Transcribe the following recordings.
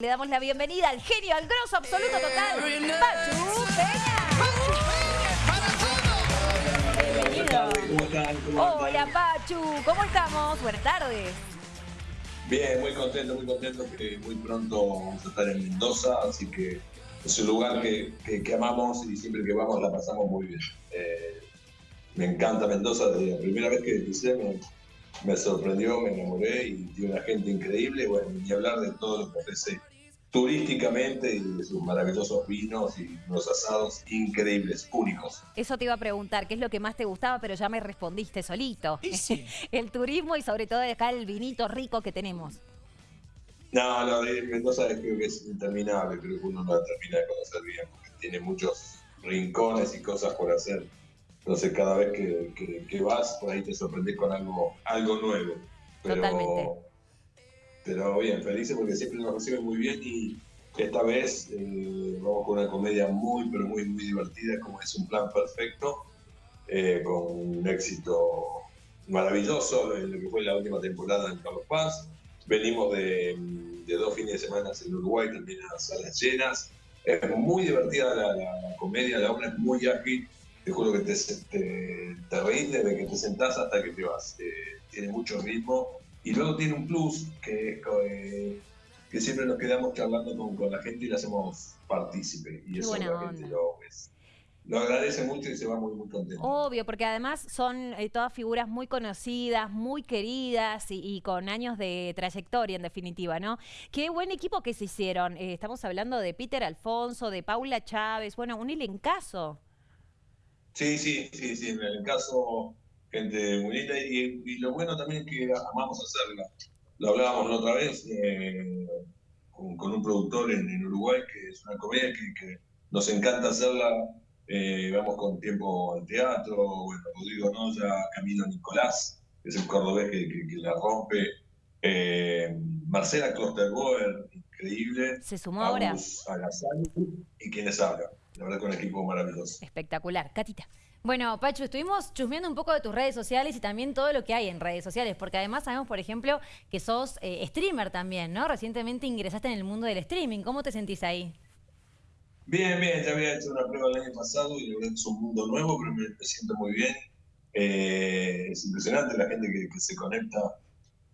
Le damos la bienvenida al genio, al grosso absoluto total, Pachu Peña. Bienvenido. ¿Cómo están? Hola Pachu, ¿cómo estamos? Buenas tardes. Bien, muy contento, muy contento que muy pronto vamos a estar en Mendoza, así que es un lugar que, que- que amamos y siempre que vamos la pasamos muy bien. Eh, me encanta Mendoza, desde la primera vez que pisé me, me sorprendió, me enamoré y tiene una gente increíble, bueno, ni hablar de todo lo que ofrece turísticamente y de sus maravillosos vinos y unos asados increíbles, únicos. Eso te iba a preguntar, ¿qué es lo que más te gustaba? Pero ya me respondiste solito. el turismo y sobre todo acá el vinito rico que tenemos. No, no, de Mendoza creo que es interminable, creo que uno no la termina de conocer bien, porque tiene muchos rincones y cosas por hacer. Entonces cada vez que, que- que vas, por ahí te sorprendes con algo, algo nuevo. Pero, Totalmente. Pero bien, felices porque siempre nos reciben muy bien y esta vez eh, vamos con una comedia muy, pero muy, muy divertida, como es un plan perfecto, eh, con un éxito maravilloso, en lo que fue la última temporada en Carlos Paz. Venimos de, de dos fines de semana en Uruguay, también a salas llenas. Es muy divertida la, la- comedia, la obra es muy ágil. Te juro que te, te, te reís desde que te sentás hasta que te vas. Eh, tiene mucho ritmo. Y luego tiene un plus que es eh, que siempre nos quedamos charlando con, con la gente y la hacemos partícipe. Y Qué eso la gente lo, es- lo agradece mucho y se va muy, muy contento. Obvio, porque además son eh, todas figuras muy conocidas, muy queridas y, y con años de trayectoria en definitiva, ¿no? Qué buen equipo que se hicieron. Eh, estamos hablando de Peter Alfonso, de Paula Chávez, bueno, un elencazo. Sí, sí, sí, sí, en el caso, gente muy linda y, y lo bueno también es que amamos hacerla. Lo hablábamos la otra vez eh, con, con un productor en, en Uruguay que es una comedia que, que nos encanta hacerla. eh, vamos con tiempo al teatro, bueno, Rodrigo Noya, Camilo Nicolás, que es el cordobés que, que- que la rompe. eh, Marcela Klosterboer, increíble. Se sumó ahora. Agassani y quienes hablan. La verdad, con un equipo maravilloso. Espectacular. Catita. Bueno, Pachu, estuvimos chusmeando un poco de tus redes sociales y también todo lo que hay en redes sociales, porque además sabemos, por ejemplo, que sos eh, streamer también, ¿no? Recientemente ingresaste en el mundo del streaming. ¿Cómo te sentís ahí? Bien, bien, ya había hecho una prueba el año pasado y que es un mundo nuevo, pero me, siento muy bien. Eh, es impresionante la gente que se conecta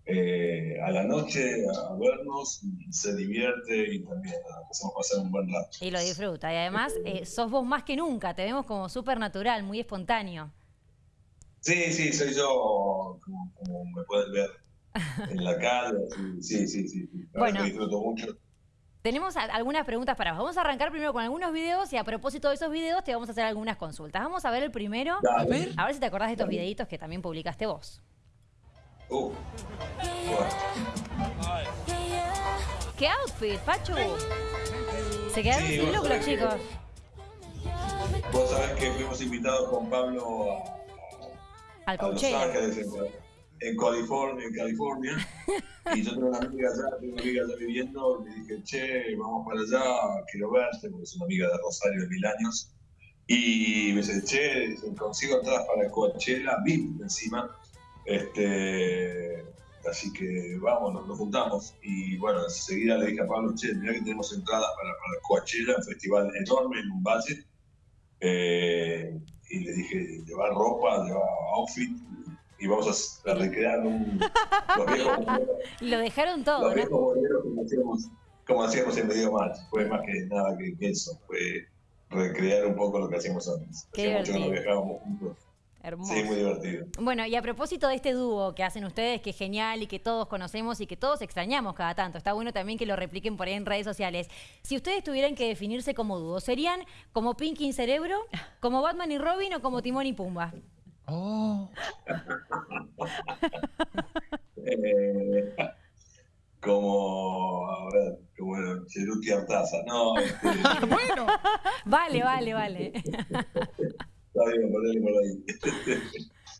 eh, a la noche a vernos, se divierte y también hacemos pasar un buen rato. Y lo disfruta. Y además, eh, sos vos más que nunca. Te vemos como súper natural, muy espontáneo. Sí, sí, soy yo como, como me pueden ver en la calle. Sí, sí, sí. sí. Verdad Bueno. que disfruto mucho. Tenemos algunas preguntas para vos. Vamos a arrancar primero con algunos videos y a propósito de esos videos te vamos a hacer algunas consultas. Vamos a ver el primero. Dale. A ver si te acordás de estos videitos que también publicaste vos. Uh, bueno. ¿Qué outfit, Pachu? Se quedaron Sí, sin que- chicos. Vos sabés que fuimos invitados con Pablo a, Al a Los. Ángeles, en, en California, en California. Y yo tengo una amiga allá, tengo una amiga allá viviendo, le dije, che, vamos para allá, quiero verte, porque es una amiga de Rosario de mil años. Y me dice, che, consigo entradas para Coachella, VIP encima. Este, así que vamos, nos, nos juntamos. Y bueno, enseguida le dije a Pablo, che, mirá que tenemos entradas para, para Coachella, un festival enorme en un valle. Eh, y le dije, llevar ropa, llevar outfit, y vamos a, recrear un, los viejos boleros, Lo dejaron todo, los ¿no? viejos boleros como hacíamos, como hacíamos en Medio Match. Fue más que nada que, eso, fue recrear un poco lo que hacíamos antes. Hacía mucho que no divertido. viajábamos juntos. Hermoso. Sí, muy divertido. Bueno, y a propósito de este dúo que hacen ustedes, que es genial y que todos conocemos y que todos extrañamos cada tanto, está bueno también que lo repliquen por ahí en redes sociales. Si ustedes tuvieran que definirse como dúo, ¿serían como Pinky y Cerebro, como Batman y Robin o como Timón y Pumba? Oh. Eh, como, a ver, como era, Cheruti Artaza. No, este, bueno. Vale, vale, vale. está bien, ponele por ahí.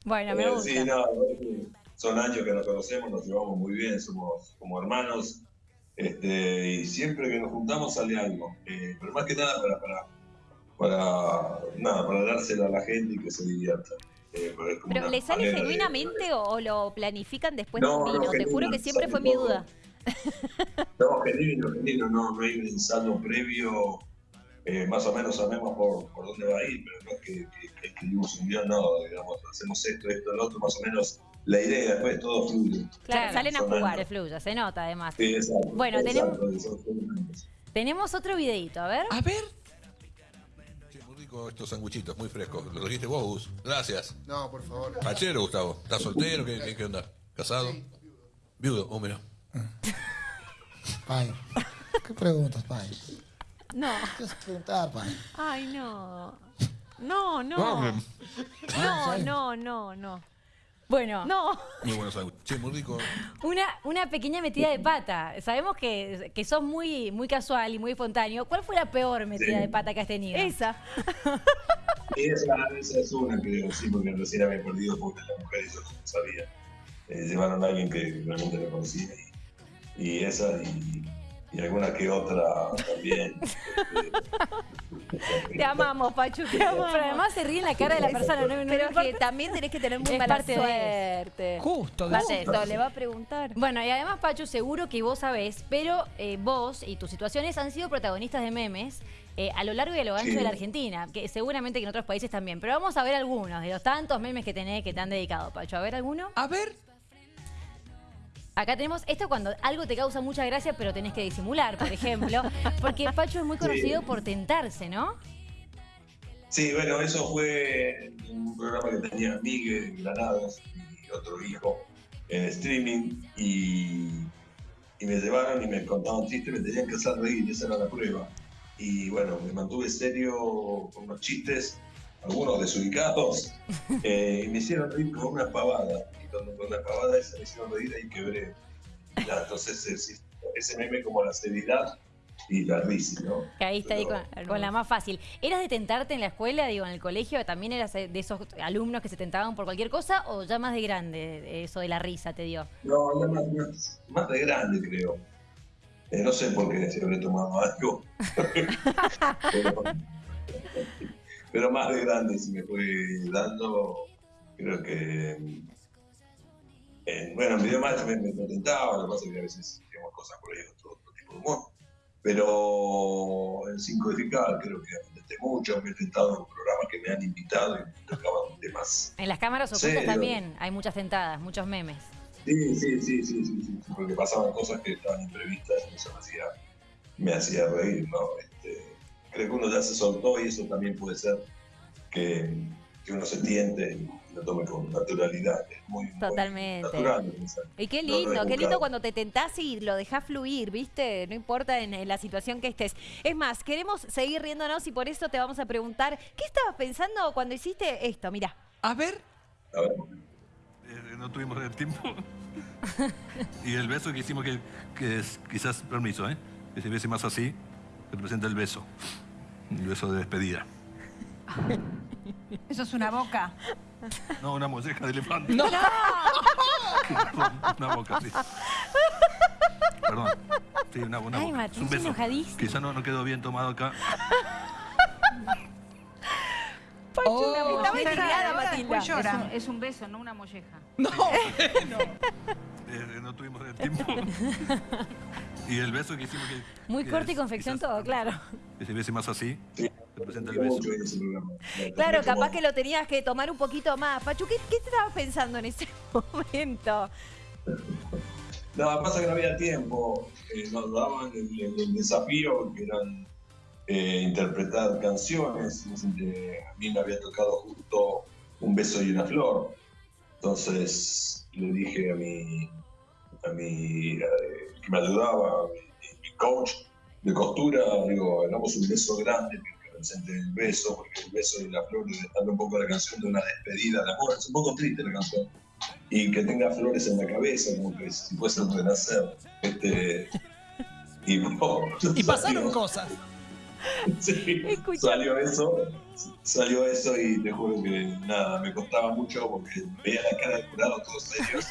Bueno, me Eh, gusta. Sí, no, son años que nos conocemos, nos llevamos muy bien, somos como hermanos. Este, y siempre que nos juntamos sale algo. Eh, pero más que nada para, para, para, nada, para dárselo a la gente y que se divierta. Eh, pero ¿Pero le sale de- genuinamente o, lo planifican después No, de un no, vino? Te juro que siempre fue mi duda. No, genuino, genuino, no, no hay un ensayo previo, eh, más o menos sabemos por, por dónde va a ir, pero no es que, que, que escribimos un guion, no, digamos, hacemos esto, esto, lo otro, más o menos la idea, después todo fluye. Claro, salen a jugar, de fluya, se nota además. Sí, exacto, Bueno, tenemos- exacto. Tenemos otro videito, a ver. A ver. Che, muy rico estos sanguchitos, muy frescos. Lo dijiste vos, Gus. Gracias. No, por favor. Pachero, Gustavo. ¿Estás soltero? ¿Qué, qué, qué onda? ¿Casado? Viudo. Oh, mira. Pai, ¿qué preguntas, Pai? No. ¿Qué vas a preguntar, Pai? Ay, no. No, no. No, No, no, no, no. Bueno, No. Muy buenos. Che, muy rico. una, una pequeña metida de pata. Sabemos que, que sos muy, muy casual y muy espontáneo. ¿Cuál fue la peor metida Sí. de pata que has tenido? Esa. Esa, esa es una, creo, sí, porque recién había perdido porque la mujer y yo no sabía. Eh, llevaron a alguien que realmente la conocía y, y esa y, y alguna que otra también. Te amamos, Pachu, te amamos. Pero además se ríe en la cara de la persona. No, no Pero que también tenés que tener muy Es mala parte de- suerte. Justo, esto, le va a preguntar. Bueno, y además, Pachu, seguro que vos sabés, pero eh, vos y tus situaciones han sido protagonistas de memes eh, a lo largo y a lo ancho Sí. de la Argentina, que seguramente que en otros países también. Pero vamos a ver algunos de los tantos memes que tenés que te han dedicado, Pachu. A ver alguno. A ver. Acá tenemos esto cuando algo te causa mucha gracia, pero tenés que disimular, por ejemplo. Porque Pachu es muy conocido por tentarse, ¿no? Sí, bueno, eso fue un programa que tenía Miguel Granados y otro hijo en streaming y, y me llevaron y me contaban chistes, me tenían que hacer reír, esa era la prueba. Y bueno, me mantuve serio con unos chistes, algunos desubicados, eh, y me hicieron reír con una pavada. Con la pavada esa me hicieron reír y quebré. Ya, entonces ese, ese meme como la seriedad y la risa, ¿no? Caíste ahí con, con la más fácil. ¿Eras de tentarte en la escuela, digo, en el colegio? ¿También eras de esos alumnos que se tentaban por cualquier cosa o ya más de grande eso de la risa te dio? No, ya más, más, más de grande, creo. Eh, no sé por qué si habré tomado algo. pero, pero más de grande se me fue dando. Creo que. Eh, bueno, en video más me, me contentaba, lo que pasa es que a veces digamos cosas por ahí otro, otro tipo de humor. Pero en sin codificar creo que intenté mucho, me he intentado en programas que me han invitado y me tocaban temas En las cámaras ocultas también hay muchas tentadas, muchos memes. Sí, sí, sí, sí, sí, sí, porque pasaban cosas que estaban imprevistas y eso me hacía, me hacía reír, ¿no? Este, creo que uno ya se soltó y eso también puede ser que, que uno se tiente lo tome con naturalidad. Es muy, muy Totalmente. natural. Y qué no lindo, qué lindo cuando te tentás y lo dejás fluir, ¿viste? No importa en, en la situación que estés. Es más, queremos seguir riéndonos y por eso te vamos a preguntar, ¿qué estabas pensando cuando hiciste esto? Mira. A ver. A ver, Eh, no tuvimos el tiempo. y el beso que hicimos, que, que es quizás, permiso, ¿eh? que se bese más así, representa el beso. El beso de despedida. Eso es una boca. No, una molleja de elefante. No. Una boca, sí. Perdón. Sí, una, una Ay, boca. Martín, Es un beso. enojadísimo. Quizá no, no quedó bien tomado acá. Oh, Estaba Esa indignada, ahora Matilda. después llora. Es un, es un beso, no una molleja. no. Eh, no tuvimos el tiempo. y el beso que hicimos, que. Muy que corte y es confección quizás, todo, claro. Que se más así, sí, representa el me beso. Claro, capaz que lo tenías que tomar un poquito más. Pachu, ¿qué, qué estabas pensando en ese momento? No, pasa que no había tiempo. Eh, nos daban el, el- el desafío que eran eh, interpretar canciones. Eh, a mí me había tocado justo Un beso y una flor. Entonces le dije a mi, a mi eh, que me ayudaba, mi, mi coach de costura, digo, hagamos un beso grande que represente el beso, porque el beso y la flor habla un poco de la canción de una despedida de amor. Es un poco triste la canción y que tenga flores en la cabeza, como que si fuese un renacer. Este, y, bueno, Y pasaron cosas. Sí, salió eso, salió eso y te juro que nada, me costaba mucho porque veía la cara del jurado todos serios.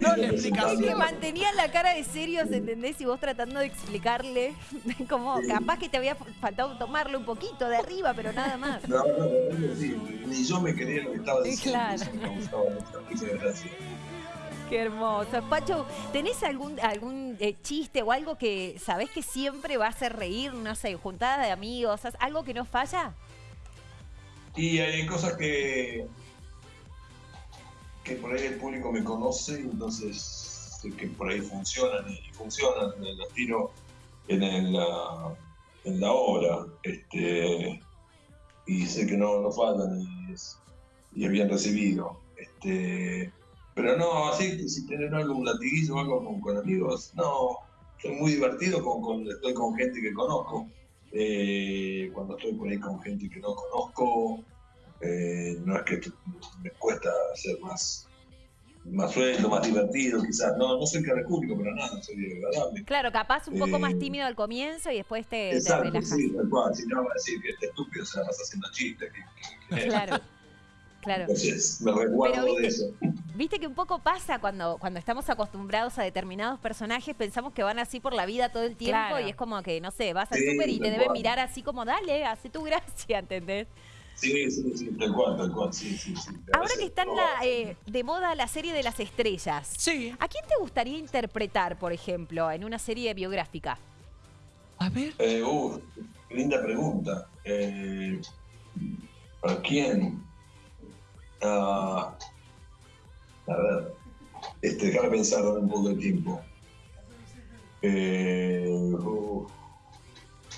No le explicas. Es que mantenían la cara de serios, ¿entendés? Y vos tratando de explicarle, como capaz que te había faltado tomarlo un poquito de arriba, pero nada más. No, no, no, sí, ni yo me creía lo que estaba diciendo. Claro. me. Qué hermoso. Pacho, ¿tenés algún, algún eh, chiste o algo que sabés que siempre va a hacer reír? No sé, juntada de amigos, algo que no falla. Y hay cosas que, que por ahí el público me conoce, entonces sé que por ahí funcionan y funcionan, las tiro en, la, en la obra, este, y sé que no, no faltan y es, bien recibido. Este, pero no, así, si tener algo, un latiguillo o algo con, amigos, no, soy muy divertido con, estoy con gente que conozco. Eh, cuando estoy por ahí con gente que no conozco, eh, no es que me cuesta ser más, más suelto, más divertido, quizás. No, no soy público, pero nada, soy agradable. Claro, capaz un poco más Eh, tímido al comienzo y después te, Exacto, te relajas. sí, tal cual. Si no, va a decir que este estúpido se la pasa haciendo chistes. que- que- que- Claro, claro. Entonces, me Pero, de ¿viste? eso. Viste que un poco pasa cuando, cuando estamos acostumbrados a determinados personajes, pensamos que van así por la vida todo el tiempo Claro. y es como que, no sé, vas al Sí, súper y te deben mirar así como, dale, hace tu gracia, ¿entendés? Sí, sí, sí, tal cual, tal cual, sí, sí, sí. Ahora que está la, eh, de moda la serie de las estrellas, Sí. ¿a quién te gustaría interpretar, por ejemplo, en una serie biográfica? A ver. Eh, uh, linda pregunta. Eh, ¿Para quién? Ah, a ver, este, déjame pensar un poco de tiempo. Eh, uh,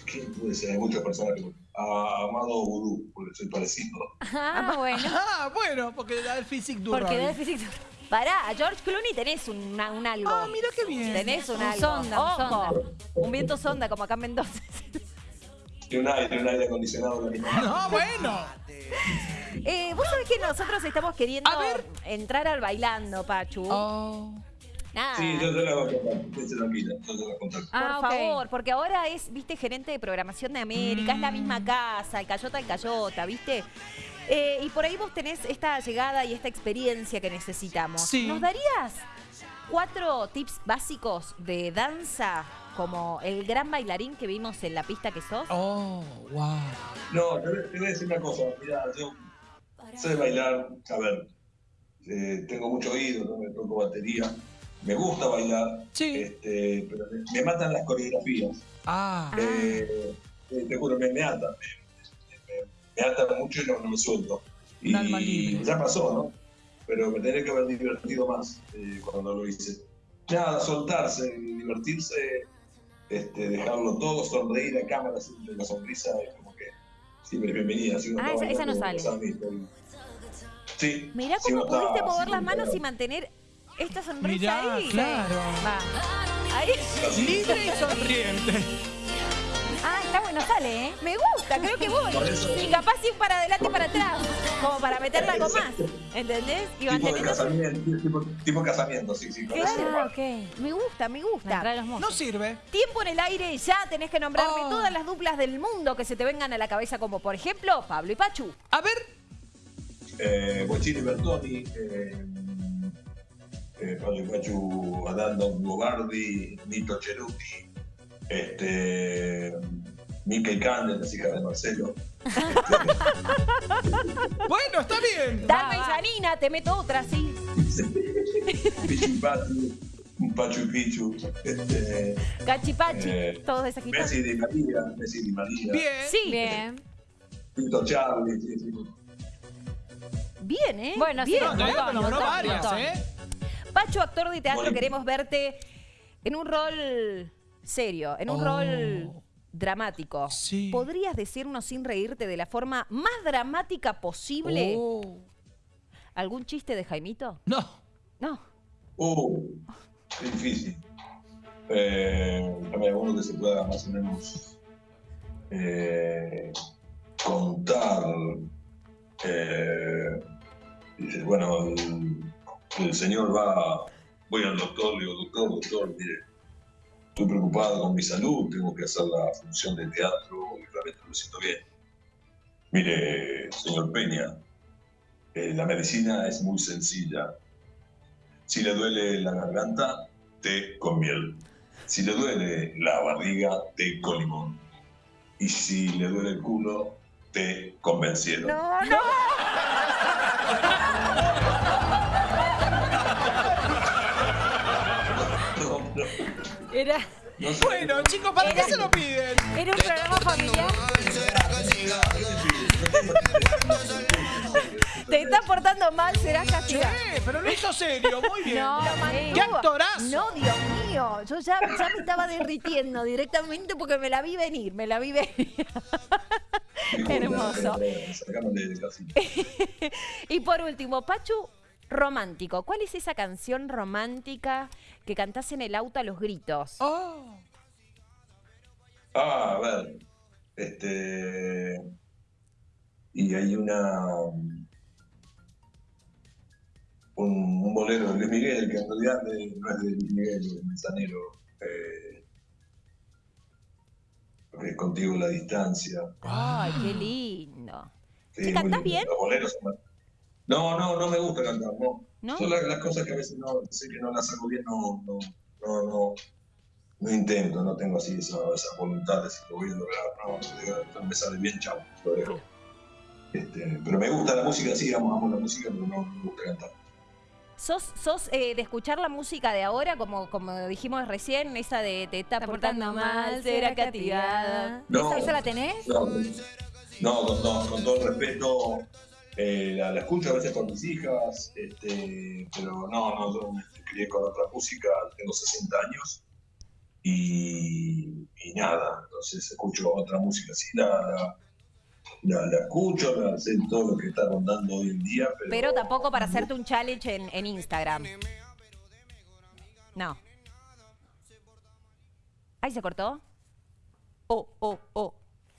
¿Quién puede ser? Hay muchas personas que... A Amado Vudú, porque soy parecido. Ah, bueno. Ah, bueno, porque da el physique du Porque da físico. Pará, a George Clooney tenés un, un algo. Ah, mira qué bien. Tenés un, Un algo. sonda, un Ojo, sonda. un viento sonda como acá en Mendoza. Y un aire, un aire acondicionado. No, bueno. Eh, Vos sabés que nosotros estamos queriendo A ver. entrar al bailando, Pachu. Oh. Nada. Sí, yo te la voy a contar. Estése tranquila, yo te la voy a contar. Por Ah, ok. favor, porque ahora es, viste, gerente de programación de América, es la Mm. misma casa, el Cayota, el Cayota, viste. Eh, y por ahí vos tenés esta llegada y esta experiencia que necesitamos. Sí. ¿Nos darías cuatro tips básicos de danza como el gran bailarín que vimos en la pista que sos? Oh, wow. No, te, voy- te voy a decir una cosa. Mira, yo sé bailar, a ver, eh, tengo mucho oído, ¿no? me toco batería, me gusta bailar, Sí. este, pero me, me matan las coreografías. Ah. Eh, eh, te juro, me, me atan, me, me- me atan mucho y no, no me suelto. Y Un alma libre. ya pasó, ¿no? Pero me tenía que haber divertido más eh, cuando lo hice. Nada, soltarse, divertirse, este, dejarlo todo, sonreír a cámara, siempre la sonrisa es como que siempre es bienvenida. Si Ah, esa- esa no sale. Sí. Mirá cómo pudiste mover las manos y mantener esta sonrisa Mirá, ahí. claro. Va. Ahí. Libre y sonriente. Ah, está bueno, sale, ¿eh? Me gusta, creo que voy. Y capaz ir para adelante y para atrás, como para meterle algo más. ¿Entendés? Y Tipo de casamiento, tipo, tipo casamiento, sí, sí. con Claro. Ah, ok. Me gusta, me gusta. No sirve. Tiempo en el aire, ya tenés que nombrarme Oh. todas las duplas del mundo que se te vengan a la cabeza, como por ejemplo Pablo y Pachu. A ver. eh, Bochini Bertoni, eh, eh, Pablo Pachu, Adando Nito Cheruti, este, Mica y Cande, las hijas de Marcelo. Bueno, está bien. Y va. Janina, te meto otra, sí. Pichu Pachu, Pachu y Pichu, este, Cachipachi, Eh, todos esas. Messi Di María, Messi Di María, Bien. Sí, Bien. Tito Charlie, sí, sí. bien, ¿eh? Bueno, sí, bien. No, varias. ¿eh? Pachu, actor de teatro, Bueno. queremos verte en un rol serio, en un Oh. rol dramático. Sí. ¿Podrías decirnos sin reírte de la forma más dramática posible Oh. algún chiste de Jaimito? No. No. Uh, qué difícil. Eh, alguno que se pueda más o menos eh, contar. Eh, dice, bueno, el, el señor va, voy al doctor, le digo, doctor, doctor, mire, estoy preocupado con mi salud, tengo que hacer la función de teatro y realmente no me siento bien. Mire, señor Peña, eh, la medicina es muy sencilla. Si le duele la garganta, té con miel. Si le duele la barriga, té con limón. Y si le duele el culo, té con venciero. No, no. Era. Bueno, chicos, ¿para qué se lo piden? era un programa familiar. Te está portando mal, serás castigado. pero lo hizo serio, muy bien. No, ¡Qué actorazo! No, Dios mío, yo ya, ya me estaba derritiendo directamente porque me la vi venir, me la vi venir. Hermoso. Y por último, Pachu, romántico. ¿Cuál es esa canción romántica que cantás en el auto a los gritos? Oh, Ah, a ver. Este. Y hay una. Un, un bolero de Luis Miguel, que en realidad no es de Luis Miguel, es de Manzanero. Eh, contigo la distancia. Ay, qué lindo. Sí, ¿Sí muy cantás bien? Los boleros son- No, no, no me gusta cantar, no. ¿No? Son las, las cosas que a veces no sé que no las hago bien, no, no, no, no, no intento, no tengo así esa, esa voluntad de si lo voy a lograr, no, me sale bien, chao, lo dejo. Este, pero me gusta la música, sí, amo, amo la música, pero no me gusta cantar. ¿Sos, sos eh, de escuchar la música de ahora, como, como dijimos recién, esa de te está Está portando mal, será castigada? No. ¿Esa, esa la tenés? No, no, con, todo- con todo el respeto, eh, la, la escucho a veces con mis hijas, este, pero no, no, yo me crié con otra música, tengo 60 años y, y nada, entonces escucho otra música, sí, la, la, la- la escucho, la sé todo lo que está rondando hoy en día, pero, Pero tampoco para hacerte un challenge en, en Instagram. No. Ay, ¿se cortó? Oh, oh, oh.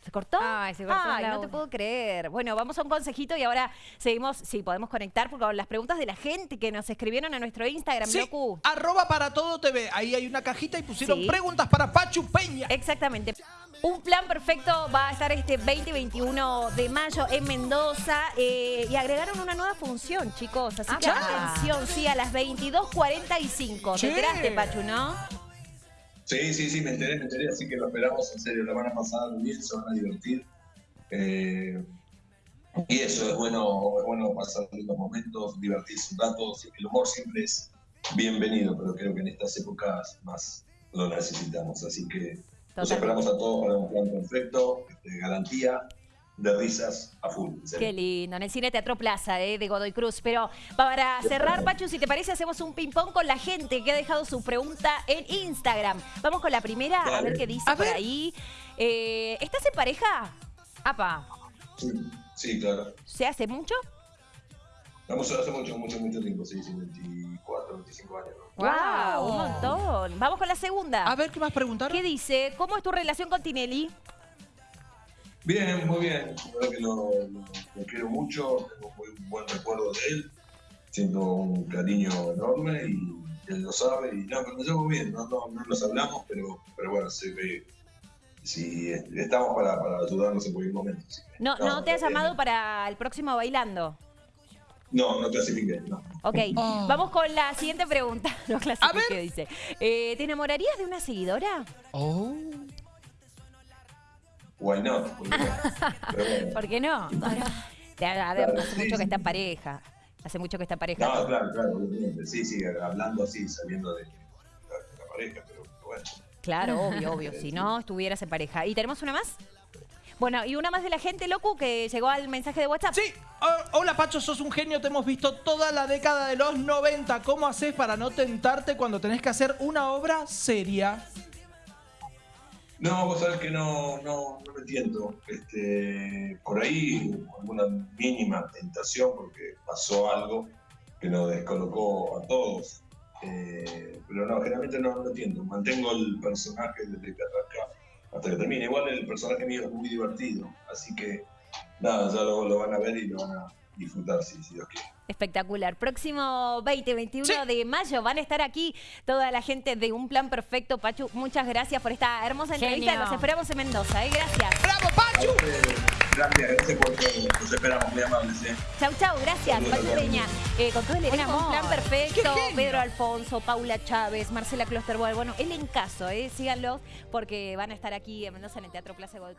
¿Se cortó? Ay, se cortó Ay, no te puedo creer. Bueno, vamos a un consejito y ahora seguimos, sí, podemos conectar porque con las preguntas de la gente que nos escribieron a nuestro Instagram, sí, Locu. arroba para todo TV. Ahí hay una cajita y pusieron Sí. preguntas para Pachu Peña. Exactamente. Un plan perfecto va a estar este 20-21 de mayo en Mendoza eh, y agregaron una nueva función, chicos. Así que Ah. atención, sí, a las 22.45. ¿Te enteraste, Pachu, no? Sí, sí, sí, me enteré, me enteré, así que lo esperamos en serio, la van a pasar bien, se van a divertir. Eh, y eso, es bueno, es bueno pasar lindos momentos, divertirse un rato. El humor siempre es bienvenido, pero creo que en estas épocas más lo necesitamos. Así que Totalmente. esperamos a todos para un plan perfecto, garantía de risas a full. Qué lindo, en el Cine Teatro Plaza eh, de Godoy Cruz. Pero para cerrar, Pachu, si te parece, hacemos un ping-pong con la gente que ha dejado su pregunta en Instagram. Vamos con la primera, a ver qué dice A por ver. ahí. Eh, ¿Estás en pareja? Apa. Sí, sí, claro. ¿Se hace mucho? Vamos hace mucho, mucho, mucho tiempo, sí, sí, 24, 25 años. ¿no? ¡Wow! Un montón. Vamos con la segunda. A ver, ¿qué más preguntaron? ¿Qué dice? ¿Cómo es tu relación con Tinelli? Bien, muy bien. La verdad que lo, lo- lo quiero mucho, tengo muy buen recuerdo de él. Siento un cariño enorme y él lo sabe. Y no, pero me llevo bien, no, no, no nos hablamos, pero, pero bueno, sé que si estamos para, para ayudarnos en cualquier momento. así que, No, no, te ha bien. llamado para el próximo bailando. No, no clasifiqué, no. Ok, Oh. vamos con la siguiente pregunta. No clasifique, ver. dice. Eh, ¿Te enamorarías de una seguidora? Oh. Why not? ¿Por qué no? Pero bueno. ¿Por qué no? Claro, hace sí, mucho que está en pareja. Hace mucho que está en pareja. No, claro, claro, obviamente. Sí, sí, hablando así, saliendo de, de la pareja, pero bueno. Claro, obvio, obvio. Si no, estuvieras en pareja. ¿Y tenemos una más? Bueno, y una más de la gente, Locu, que llegó al mensaje de WhatsApp. Sí, oh, hola Pacho, sos un genio, te hemos visto toda la década de los 90. ¿Cómo haces para no tentarte cuando tenés que hacer una obra seria? No, vos sabés que no, no, no me tiento. Este, por ahí alguna mínima tentación porque pasó algo que nos descolocó a todos. Eh, pero no, generalmente no, no me tiento. Mantengo el personaje desde que arranca hasta que termine. Igual el personaje mío es muy divertido. Así que nada, ya lo, lo van a ver y lo van a disfrutar si, si Dios quiere. Espectacular. Próximo 20, 21 Sí. de mayo van a estar aquí toda la gente de Un Plan Perfecto. Pachu, muchas gracias por esta hermosa entrevista. Genio. Los esperamos en Mendoza. ¿eh? Gracias. ¡Bravo, Pachu! Gracias, gracias por todo. Los esperamos muy amables. ¿eh? Chau, chau, gracias, Pachu. Peña. Eh, con todo el elenco, un plan perfecto. Pedro Alfonso, Paula Chávez, Marcela Klosterboer. Bueno, el en caso, eh, síganlos porque van a estar aquí en Mendoza en el Teatro Plaza Godoy